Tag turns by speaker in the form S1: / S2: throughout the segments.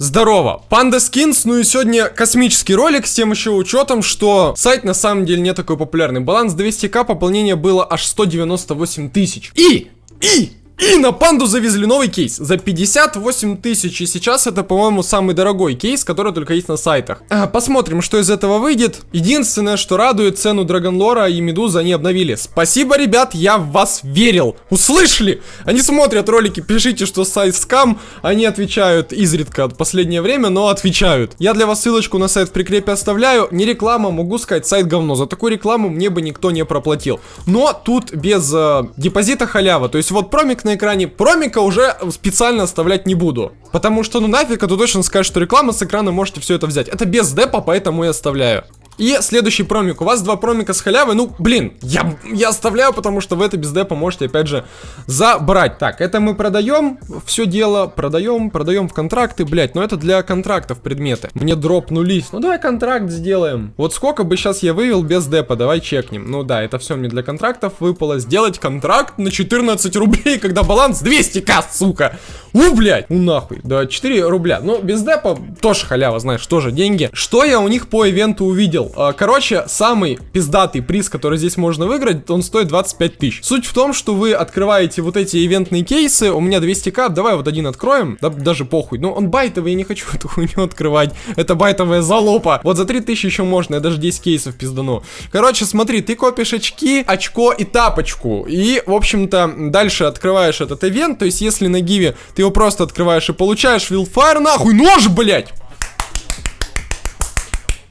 S1: Здорово, Панда Скинс, ну и сегодня космический ролик с тем еще учетом, что сайт на самом деле не такой популярный. Баланс 200к, пополнение было аж 198 тысяч. И, и, и на панду завезли новый кейс за 58 тысяч. И сейчас это, по-моему, самый дорогой кейс, который только есть на сайтах. А, посмотрим, что из этого выйдет. Единственное, что радует, цену Драгонлора и Медуза они обновили. Спасибо, ребят, я в вас верил. Услышали? Они смотрят ролики, пишите, что сайт скам. Они отвечают изредка в последнее время, но отвечают. Я для вас ссылочку на сайт в прикрепе оставляю. Не реклама, могу сказать, сайт говно. За такую рекламу мне бы никто не проплатил. Но тут без э, депозита халява. То есть вот промик на экране. Промика уже специально оставлять не буду. Потому что, ну нафиг, а то точно скажет, что реклама с экрана можете все это взять. Это без депа, поэтому я оставляю. И следующий промик. У вас два промика с халявы. Ну, блин, я, я оставляю, потому что в это без депа можете, опять же, забрать. Так, это мы продаем. Все дело продаем, продаем в контракты. Блять, но это для контрактов предметы. Мне дропнулись. Ну, давай контракт сделаем. Вот сколько бы сейчас я вывел без депа. Давай чекнем. Ну, да, это все мне для контрактов выпало. Сделать контракт на 14 рублей, когда баланс 200к, сука. У, блядь, ну нахуй. Да, 4 рубля. Ну, без депа тоже халява, знаешь, тоже деньги. Что я у них по ивенту увидел? А, короче, самый пиздатый приз, который здесь можно выиграть, он стоит 25 тысяч. Суть в том, что вы открываете вот эти ивентные кейсы, у меня 200к, давай вот один откроем, да, даже похуй. Ну, он байтовый, я не хочу эту хуйню открывать, это байтовая залупа. Вот за 3000 еще можно, я даже 10 кейсов пиздану. Короче, смотри, ты копишь очки, очко и тапочку, и, в общем-то, дальше открываешь этот ивент, то есть, если на гиве ты его просто открываешь и получаешь вилфайр, нахуй, нож, блядь!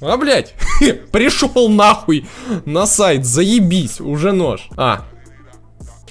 S1: А, блядь, пришел нахуй на сайт, заебись, уже нож. А,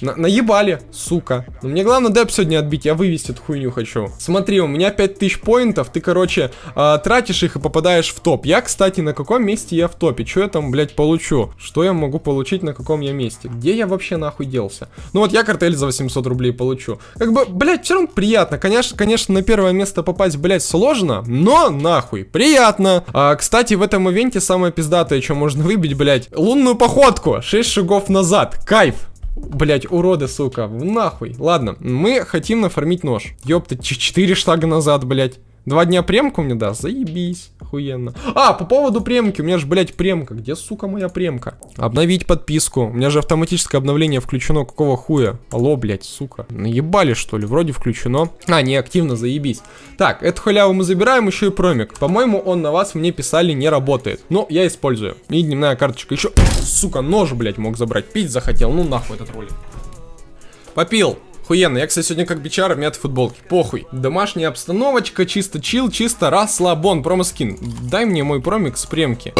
S1: на наебали, сука. Но мне главное деп сегодня отбить, я вывести эту хуйню хочу. Смотри, у меня 5000 поинтов, ты, короче, э, тратишь их и попадаешь в топ. Я, кстати, на каком месте я в топе? Что я там, блядь, получу? Что я могу получить на каком я месте? Где я вообще нахуй делся? Ну вот я картель за 800 рублей получу. Как бы, блядь, все равно приятно. Конечно, конечно, на первое место попасть, блядь, сложно, но нахуй, приятно. А, кстати, в этом ивенте самое пиздатое, что можно выбить, блядь, лунную походку. 6 шагов назад. Кайф. Блять, уроды, сука, нахуй. Ладно, мы хотим нафармить нож. Ёпта, 4 шага назад, блять. Два дня премку мне даст? Заебись. Охуенно. А, по поводу премки. У меня же, блядь, премка. Где, сука, моя премка? Обновить подписку. У меня же автоматическое обновление включено. Какого хуя? Алло, блядь, сука. Наебали, что ли? Вроде включено. А, не активно, заебись. Так, эту халяву мы забираем, еще и промик. По-моему, он на вас мне писали не работает. Но я использую. И дневная карточка еще. Сука, нож, блядь, мог забрать. Пить захотел. Ну нахуй этот ролик. Попил. Охуенно, я, кстати, сегодня как бичара в мятой футболке. Похуй. Домашняя обстановочка, чисто чил, чисто расслабон. Промоскин. Дай мне мой промик с премки.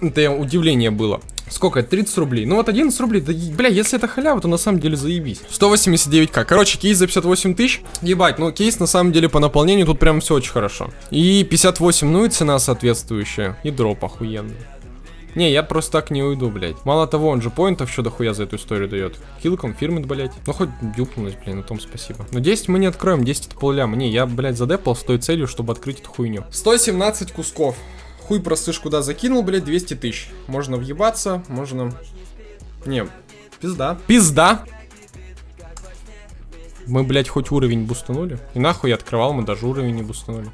S1: Это удивление было. Сколько это? 30 рублей. Ну вот 11 рублей. Да, бля, если это халява, то на самом деле заебись. 189к. Короче, кейс за 58 тысяч. Ебать, ну кейс на самом деле по наполнению тут прям все очень хорошо. И 58, ну и цена соответствующая. И дроп охуенный. Не, я просто так не уйду, блядь. Мало того, он же поинтов еще дохуя за эту историю дает. Килл конфирмит, блядь. Ну хоть дюпнулась, блин, на том спасибо. Но 10 мы не откроем, 10 это полляма. Не, я, блядь, задепал с той целью, чтобы открыть эту хуйню. 117 кусков. Хуй простыш куда закинул, блядь, 200 тысяч. Можно въебаться, можно... Не, пизда. Пизда! Мы, блядь, хоть уровень бустанули. И нахуй я открывал, мы даже уровень не бустанули.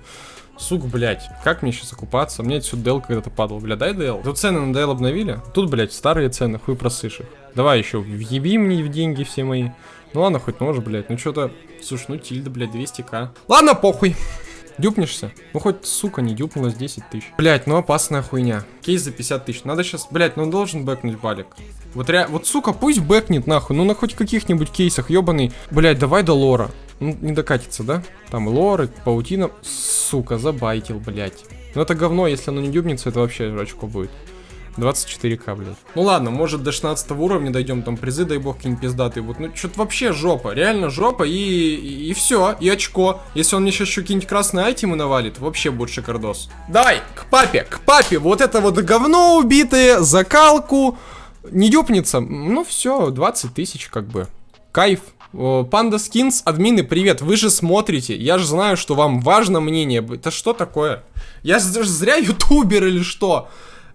S1: Сука, блядь, как мне сейчас окупаться? Мне отсюда дел когда-то падал. Бля, дай дел. Тут цены на дел обновили. Тут, блядь, старые цены, хуй просышь их. Давай еще, въеби мне в деньги все мои. Ну ладно, хоть нож, блядь. Ну что-то, слушай, ну тильда, блядь, 200к. Ладно, похуй. Дюпнешься? Ну хоть, сука, не дюпнулась 10 тысяч. Блять, ну опасная хуйня. Кейс за 50 тысяч. Надо сейчас, блять, ну должен бэкнуть балик. Вот, ре... вот, сука, пусть бэкнет нахуй. Ну на хоть каких-нибудь кейсах, ебаный. Блять, давай до лора. Ну, не докатится, да? Там лоры, паутина. Сука, забайтил, блядь. Ну это говно, если оно не дюбнется, это вообще очко будет. 24к, блядь. Ну ладно, может до 16 уровня дойдем, там призы, дай бог, какие-нибудь пиздатые будут. Ну, что-то вообще жопа, реально жопа, и, и, и все, и очко. Если он мне сейчас еще какие-нибудь красные айтемы навалит, вообще будет шикардос. Давай, к папе, к папе, вот это вот говно убитое, закалку, не дюпнется. Ну все, 20 тысяч как бы. Кайф. Панда Скинс, админы, привет, вы же смотрите, я же знаю, что вам важно мнение, это что такое? Я же зря ютубер или что?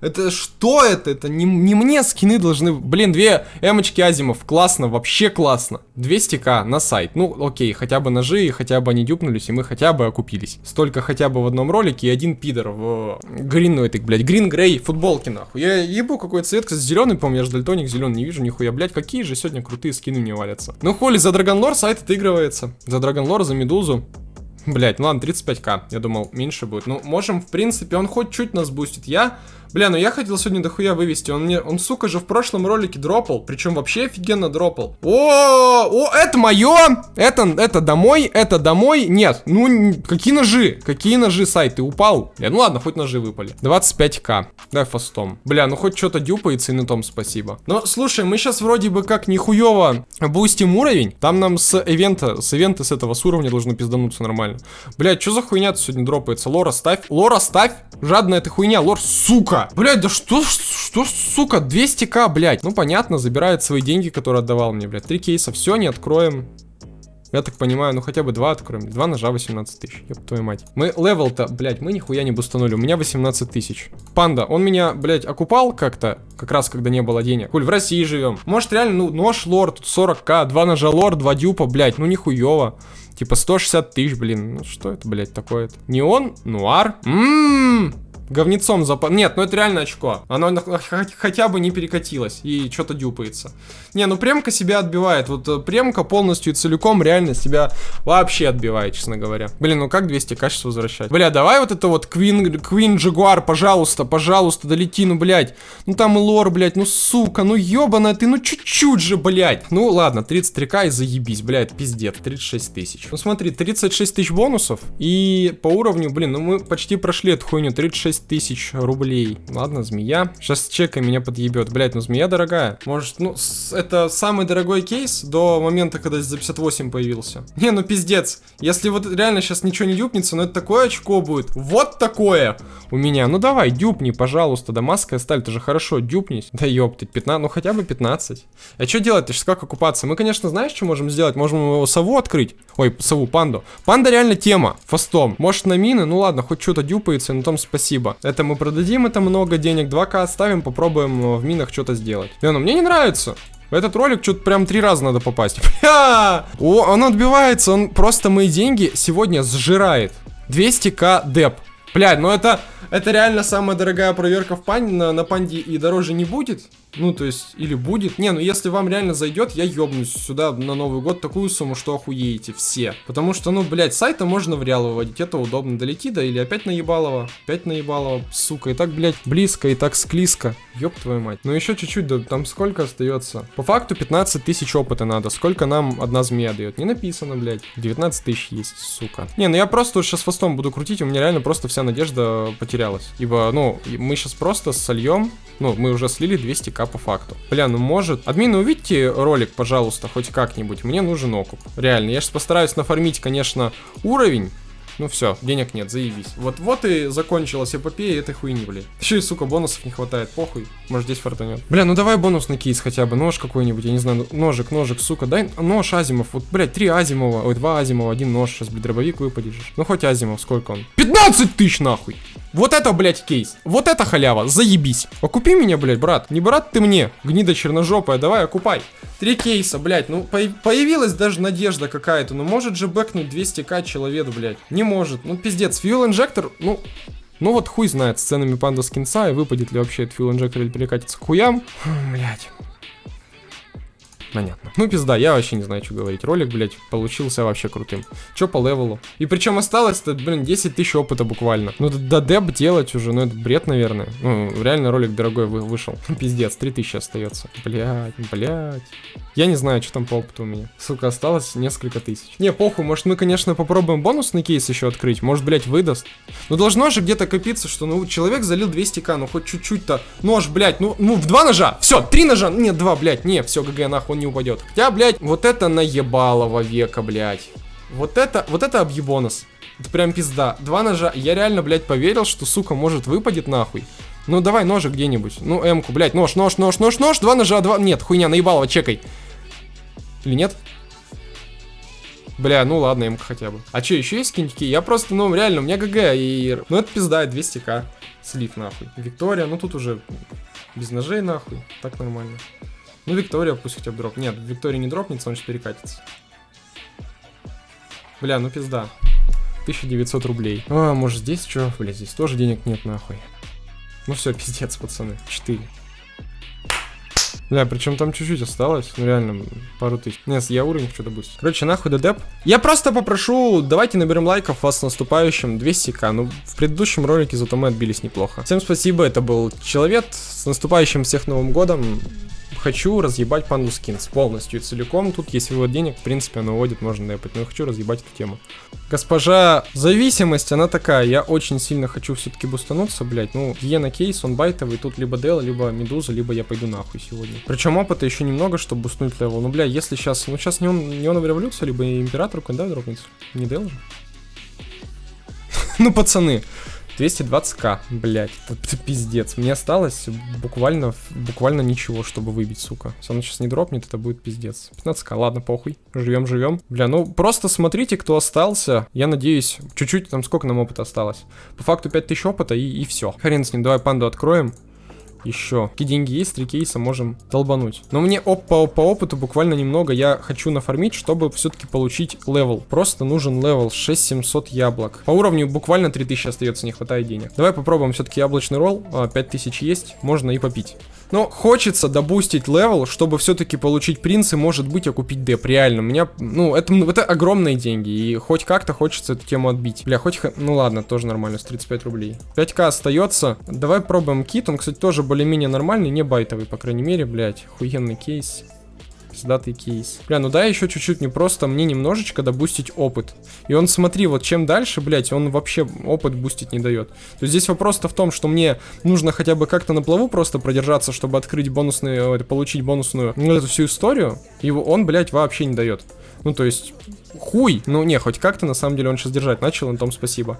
S1: Это что это? Это не, не мне скины должны... Блин, две эмочки Азимов. Классно, вообще классно. 200к на сайт. Ну, окей, хотя бы ножи, хотя бы они дюпнулись, и мы хотя бы окупились. Столько хотя бы в одном ролике, и один пидор в грин, ну этой, блядь, грин грей футболки, нахуй. Я ебу какой цвет, кстати, зеленый, по-моему, я же дальтоник зеленый не вижу, нихуя, блядь, какие же сегодня крутые скины мне валятся. Ну, холи, за Драгонлор сайт отыгрывается. За Драгонлор, за Медузу. Блять, ну ладно, 35к. Я думал, меньше будет. Ну, можем, в принципе, он хоть чуть нас бустит. Я Бля, ну я хотел сегодня дохуя вывести. Он мне, он, сука, же в прошлом ролике дропал. Причем вообще офигенно дропал. О, о, это мое! Это, это домой, это домой. Нет, ну, какие ножи? Какие ножи, сайт? Ты упал? Бля, ну ладно, хоть ножи выпали. 25к. Дай fast ом. Бля, ну хоть что-то дюпается, и на том спасибо. Но, слушай, мы сейчас вроде бы как нихуево бустим уровень. Там нам с ивента, с ивента с этого, с уровня должно пиздануться нормально. Бля, что за хуйня сегодня дропается? Лора, ставь. Лора, ставь. Жадная ты хуйня. Лор, сука. Блять, да что, что, сука, 200к, блять. Ну, понятно, забирает свои деньги, которые отдавал мне, блядь. Три кейса, все, не откроем. Я так понимаю, ну хотя бы два откроем. Два ножа 18 тысяч. Ёб твою мать. Мы левел-то, блядь, мы нихуя не бустанули. У меня 18 тысяч. Панда, он меня, блядь, окупал как-то, как раз когда не было денег. Коль, в России живем. Может реально, ну, нож лор, тут 40к, два ножа лор, два дюпа, блядь, ну нихуево. Типа 160 тысяч, блин. Ну что это, блядь, такое-то? Неон? Нуар? Ммм говнецом запа... Нет, ну это реально очко. Оно хотя бы не перекатилось и что-то дюпается. Не, ну премка себя отбивает. Вот э, премка полностью и целиком реально себя вообще отбивает, честно говоря. Блин, ну как 200 качеств возвращать? Бля, давай вот это вот Queen, Queen Jaguar, пожалуйста, пожалуйста, долети, ну, блядь. Ну там лор, блядь, ну сука, ну ебаная ты, ну чуть-чуть же, блядь. Ну ладно, 33к и заебись, блядь, пиздец, 36 тысяч. Ну смотри, 36 тысяч бонусов и по уровню, блин, ну мы почти прошли эту хуйню, 36 6 тысяч рублей. Ладно, змея. Сейчас чека меня подъебет. Блять, ну змея дорогая. Может, ну, это самый дорогой кейс до момента, когда за 58 появился. Не, ну пиздец. Если вот реально сейчас ничего не дюпнется, ну это такое очко будет. Вот такое у меня. Ну давай, дюпни, пожалуйста. Дамасская сталь, это же хорошо, дюпнись. Да ёптать, 15, ну хотя бы 15. А что делать? Ты сейчас как окупаться? Мы, конечно, знаешь, что можем сделать? Можем его сову открыть. Ой, сову, панду. Панда реально тема, фастом. Может на мины? Ну ладно, хоть что-то дюпается, на том спасибо спасибо. Это мы продадим, это много денег, 2к оставим, попробуем э, в минах что-то сделать. Не, ну мне не нравится. В этот ролик что-то прям три раза надо попасть. О, он отбивается, он просто мои деньги сегодня сжирает. 200к деп. Блядь, ну это, это реально самая дорогая проверка в панде, на, на панде и дороже не будет. Ну, то есть, или будет. Не, ну если вам реально зайдет, я ёбнусь сюда на Новый год такую сумму, что охуеете все. Потому что, ну, блядь, сайта можно в реал выводить, это удобно. Долети, да, или опять наебалово. Опять наебалово, сука. И так, блядь, близко, и так склизко. Ёб твою мать. Ну еще чуть-чуть, да там сколько остается? По факту 15 тысяч опыта надо. Сколько нам одна змея дает? Не написано, блядь. 19 тысяч есть, сука. Не, ну я просто сейчас фастом буду крутить, у меня реально просто вся надежда потерялась. Ибо, ну, мы сейчас просто сольем ну, мы уже слили 200к по факту. Бля, ну может... Админы, увидите ролик, пожалуйста, хоть как-нибудь. Мне нужен окуп. Реально, я сейчас постараюсь нафармить, конечно, уровень. Ну все, денег нет, заебись. Вот, вот и закончилась эпопея этой хуйни, блядь. Еще и, сука, бонусов не хватает, похуй. Может здесь фартанет. Бля, ну давай бонусный кейс хотя бы, нож какой-нибудь, я не знаю, ножик, ножик, сука, дай нож Азимов. Вот, блядь, три Азимова, ой, два Азимова, один нож, сейчас, блядь, дробовик выпадешь. Ну хоть Азимов, сколько он? 15 тысяч нахуй! Вот это, блядь, кейс. Вот это халява, заебись. Окупи меня, блядь, брат. Не брат ты мне, гнида черножопая, давай окупай. Три кейса, блядь, ну по появилась даже надежда какая-то. Ну может же бэкнуть 200к человеку, блядь. Не может. Ну пиздец, фьюл инжектор, ну... Ну вот хуй знает с ценами панда скинца и выпадет ли вообще этот фьюл инжектор или перекатится к хуям. Блядь. Понятно. Ну, пизда, я вообще не знаю, что говорить. Ролик, блядь, получился вообще крутым. Че по левелу? И причем осталось-то, блин, 10 тысяч опыта буквально. Ну, да деп делать уже, ну, это бред, наверное. Ну, реально ролик дорогой вы вышел. Пиздец, 3 тысячи остается. Блядь, блядь. Я не знаю, что там по опыту у меня. Сука, осталось несколько тысяч. Не, похуй, может мы, конечно, попробуем бонусный кейс еще открыть. Может, блядь, выдаст. Ну, должно же где-то копиться, что, ну, человек залил 200к, ну, хоть чуть-чуть-то. Нож, блядь, ну, ну, в два ножа. Все, три ножа. Нет, два, блядь, не, все, ГГ, нахуй, не упадет. Хотя, блядь, вот это наебалово века, блядь. Вот это, вот это объебонос. Это прям пизда. Два ножа. Я реально, блядь, поверил, что, сука, может выпадет нахуй. Ну, давай ножик где-нибудь. Ну, эмку, блядь, нож, нож, нож, нож, нож. Два ножа, два... Нет, хуйня, наебалово, чекай. Или нет? Бля, ну ладно, эмка хотя бы. А что, еще есть киньки? Я просто, ну, реально, у меня ГГ, и... Ну, это пизда, 200к. Слив нахуй. Виктория, ну тут уже без ножей нахуй. Так нормально. Ну, Виктория пусть хотя бы дроп. Нет, Виктория не дропнется, он сейчас перекатится. Бля, ну пизда. 1900 рублей. А, может здесь что? Бля, здесь тоже денег нет нахуй. Ну все, пиздец, пацаны. 4. Бля, причем там чуть-чуть осталось. Ну реально, пару тысяч. Нет, я уровень хочу добавить. Короче, нахуй дедеп. Я просто попрошу, давайте наберем лайков вас с наступающим 200к. Ну, в предыдущем ролике зато мы отбились неплохо. Всем спасибо, это был Человек. С наступающим всех Новым Годом хочу разъебать Panda Skins полностью и целиком. Тут есть вывод денег, в принципе, оно вводит, можно депать. Но я хочу разъебать эту тему. Госпожа зависимость, она такая. Я очень сильно хочу все-таки бустануться, блять. Ну, Гиена кейс, он байтовый. Тут либо DL, либо Медуза, либо я пойду нахуй сегодня. Причем опыта еще немного, чтобы бустнуть level. Ну, бля, если сейчас... Ну, сейчас неон, неон революция, либо император, когда дропнется? Не DL же? Ну, пацаны, 220к, блять, это пиздец. Мне осталось буквально, буквально ничего, чтобы выбить, сука. Если он сейчас не дропнет, это будет пиздец. 15к, ладно, похуй. Живем, живем. Бля, ну просто смотрите, кто остался. Я надеюсь, чуть-чуть, там сколько нам опыта осталось. По факту 5000 опыта и, и все. Хрен с ним, давай панду откроем еще. Какие деньги есть, три кейса можем долбануть. Но мне оп по, по опыту буквально немного я хочу нафармить, чтобы все-таки получить level. Просто нужен level 6700 яблок. По уровню буквально 3000 остается, не хватает денег. Давай попробуем все-таки яблочный ролл. 5000 а, есть, можно и попить. Но хочется добустить level, чтобы все-таки получить принц и, может быть, окупить деп. Реально, у меня, ну, это, это огромные деньги. И хоть как-то хочется эту тему отбить. Бля, хоть... Ну ладно, тоже нормально, с 35 рублей. 5к остается. Давай пробуем кит. Он, кстати, тоже более-менее нормальный, не байтовый, по крайней мере, блядь. Хуенный кейс пиздатый кейс. Бля, ну да, еще чуть-чуть не просто мне немножечко добустить опыт. И он, смотри, вот чем дальше, блядь, он вообще опыт бустить не дает. То есть здесь вопрос-то в том, что мне нужно хотя бы как-то на плаву просто продержаться, чтобы открыть бонусную, получить бонусную, ну, эту всю историю. И он, блядь, вообще не дает. Ну, то есть, хуй. Ну, не, хоть как-то, на самом деле, он сейчас держать начал, на том спасибо.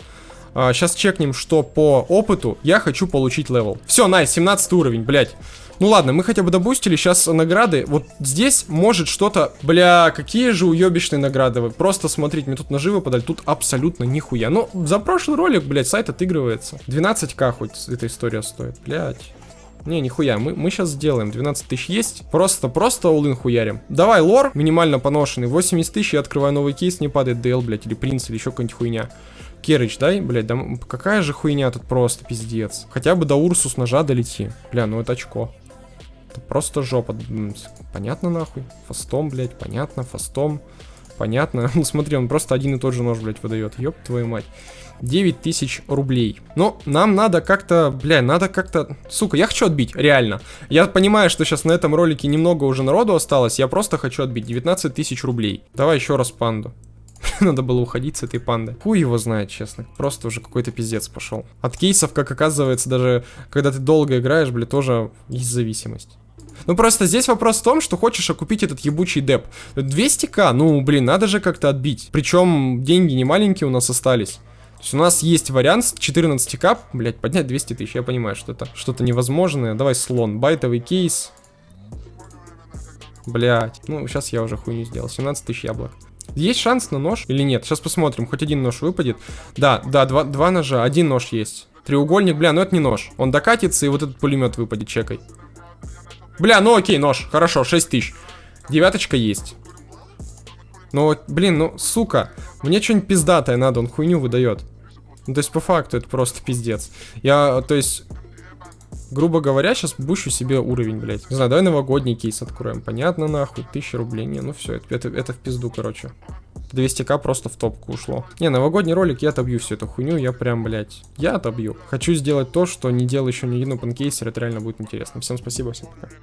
S1: А, сейчас чекнем, что по опыту я хочу получить level. Все, nice, 17 уровень, блядь. Ну ладно, мы хотя бы добустили сейчас награды. Вот здесь может что-то... Бля, какие же уебищные награды. Вы просто смотрите, мне тут ножи выпадали, тут абсолютно нихуя. Ну, за прошлый ролик, блядь, сайт отыгрывается. 12к хоть эта история стоит, блядь. Не, нихуя, мы, мы сейчас сделаем. 12 тысяч есть. Просто, просто all-in хуярим. Давай, лор, минимально поношенный. 80 тысяч, я открываю новый кейс, не падает DL, блядь, или принц, или еще какая-нибудь хуйня. Керыч, дай, блядь, да какая же хуйня тут просто, пиздец. Хотя бы до Урсус ножа долети. Бля, ну это очко. Это просто жопа. Понятно нахуй? Фастом, блядь, понятно, фастом. Понятно. Ну смотри, он просто один и тот же нож, блядь, выдает. Ёб твою мать. 9 тысяч рублей. Но нам надо как-то, бля, надо как-то... Сука, я хочу отбить, реально. Я понимаю, что сейчас на этом ролике немного уже народу осталось. Я просто хочу отбить 19 тысяч рублей. Давай еще раз панду. Надо было уходить с этой панды. Хуй его знает, честно. Просто уже какой-то пиздец пошел. От кейсов, как оказывается, даже когда ты долго играешь, бля, тоже есть зависимость. Ну просто здесь вопрос в том, что хочешь окупить этот ебучий деп. 200к, ну блин, надо же как-то отбить. Причем деньги не маленькие у нас остались. То есть у нас есть вариант с 14к, блять, поднять 200 тысяч. Я понимаю, что это что-то невозможное. Давай слон, байтовый кейс. Блять, ну сейчас я уже хуйню сделал. 17 тысяч яблок. Есть шанс на нож или нет? Сейчас посмотрим, хоть один нож выпадет. Да, да, два, два ножа, один нож есть. Треугольник, бля, ну это не нож. Он докатится, и вот этот пулемет выпадет, чекай. Бля, ну окей, нож, хорошо, 6 тысяч. Девяточка есть. Ну, блин, ну, сука, мне что-нибудь пиздатое надо, он хуйню выдает. Ну, то есть, по факту, это просто пиздец. Я, то есть, грубо говоря, сейчас бущу себе уровень, блядь. Не знаю, давай новогодний кейс откроем. Понятно, нахуй, 1000 рублей. Не, ну все, это, это, это в пизду, короче. 200к просто в топку ушло. Не, новогодний ролик, я отобью всю эту хуйню, я прям, блядь, я отобью. Хочу сделать то, что не делал еще ни один панкейсер, это реально будет интересно. Всем спасибо, всем пока.